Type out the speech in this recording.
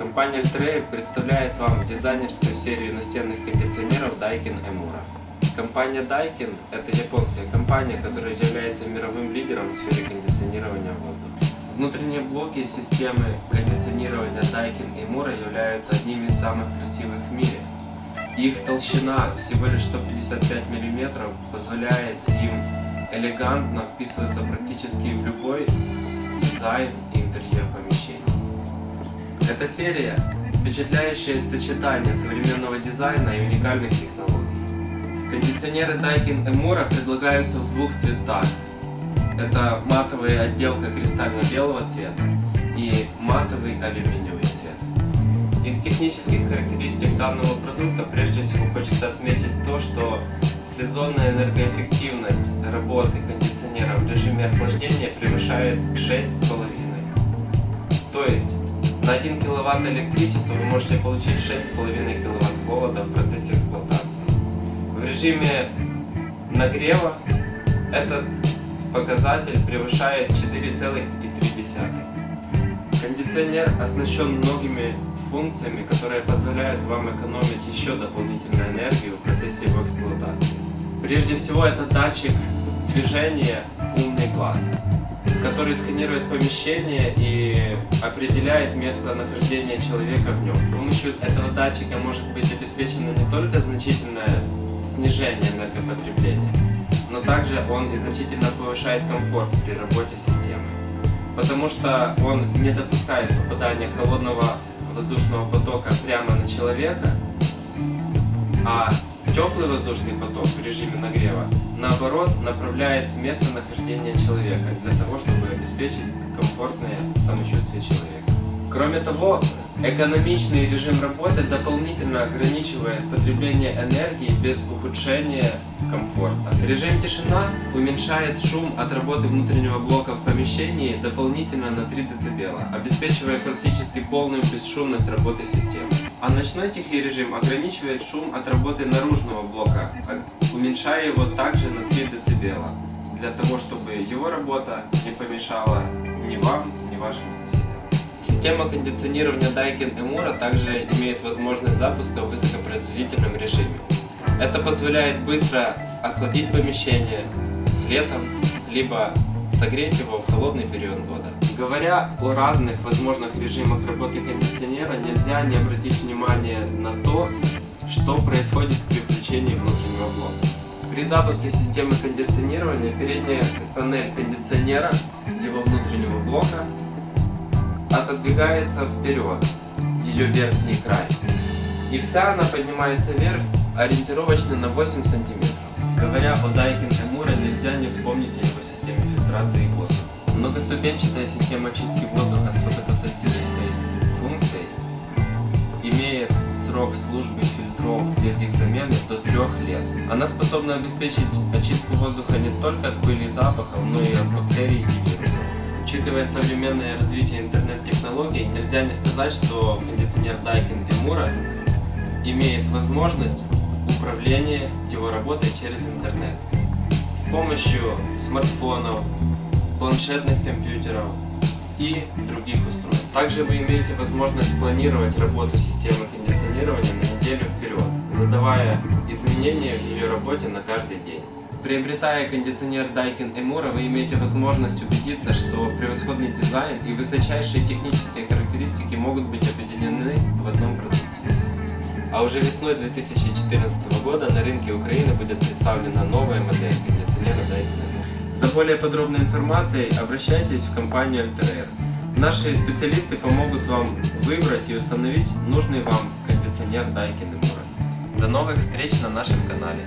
Компания Altrair представляет вам дизайнерскую серию настенных кондиционеров Daikin Emura. Компания Daikin – это японская компания, которая является мировым лидером в сфере кондиционирования воздуха. Внутренние блоки системы кондиционирования Daikin Emura являются одними из самых красивых в мире. Их толщина всего лишь 155 мм позволяет им элегантно вписываться практически в любой дизайн и интерьер. Эта серия – впечатляющее сочетание современного дизайна и уникальных технологий. Кондиционеры Daikin Emura предлагаются в двух цветах. Это матовая отделка кристально-белого цвета и матовый алюминиевый цвет. Из технических характеристик данного продукта прежде всего хочется отметить то, что сезонная энергоэффективность работы кондиционера в режиме охлаждения превышает 6,5. То есть на 1 киловатт электричества вы можете получить 6,5 киловатт холода в процессе эксплуатации. В режиме нагрева этот показатель превышает 4,3. Кондиционер оснащен многими функциями, которые позволяют вам экономить еще дополнительную энергию в процессе его эксплуатации. Прежде всего это датчик движения «Умный глаз» который сканирует помещение и определяет местонахождение человека в нем. С помощью этого датчика может быть обеспечено не только значительное снижение энергопотребления, но также он и значительно повышает комфорт при работе системы. Потому что он не допускает попадания холодного воздушного потока прямо на человека, а Теплый воздушный поток в режиме нагрева, наоборот, направляет в местонахождение человека для того, чтобы обеспечить комфортное самочувствие человека. Кроме того, экономичный режим работы дополнительно ограничивает потребление энергии без ухудшения комфорта. Режим тишина уменьшает шум от работы внутреннего блока в помещении дополнительно на 3 дБ, обеспечивая практически полную бесшумность работы системы. А ночной тихий режим ограничивает шум от работы наружного блока, а уменьшая его также на 3 дБ, для того, чтобы его работа не помешала ни вам, ни вашим соседям. Система кондиционирования Daikin Emura также имеет возможность запуска в высокопроизводительном режиме. Это позволяет быстро охладить помещение летом, либо согреть его в холодный период года. Говоря о разных возможных режимах работы кондиционера, нельзя не обратить внимание на то, что происходит при включении внутреннего блока. При запуске системы кондиционирования передняя панель кондиционера, его внутреннего блока, отодвигается вперед, ее верхний край. И вся она поднимается вверх ориентировочно на 8 сантиметров. Говоря о Daikin Emura, нельзя не вспомнить о его системе фильтрации воздуха. Многоступенчатая система очистки воздуха с фотокаталитической функцией имеет срок службы фильтров без их замены до 3 лет. Она способна обеспечить очистку воздуха не только от пыли и запахов, но и от бактерий и вирусов. Учитывая современное развитие интернет-технологий, нельзя не сказать, что кондиционер Daikin Emura имеет возможность управления его работой через интернет. С помощью смартфонов, планшетных компьютеров и других устройств. Также вы имеете возможность планировать работу системы кондиционирования на неделю вперед, задавая изменения в ее работе на каждый день. Приобретая кондиционер Daikin Emura, вы имеете возможность убедиться, что превосходный дизайн и высочайшие технические характеристики могут быть объединены. А уже весной 2014 года на рынке Украины будет представлена новая модель Daikin Emura. За более подробной информацией обращайтесь в компанию Altair. Наши специалисты помогут вам выбрать и установить нужный вам кондиционер Daikin Emura. До новых встреч на нашем канале.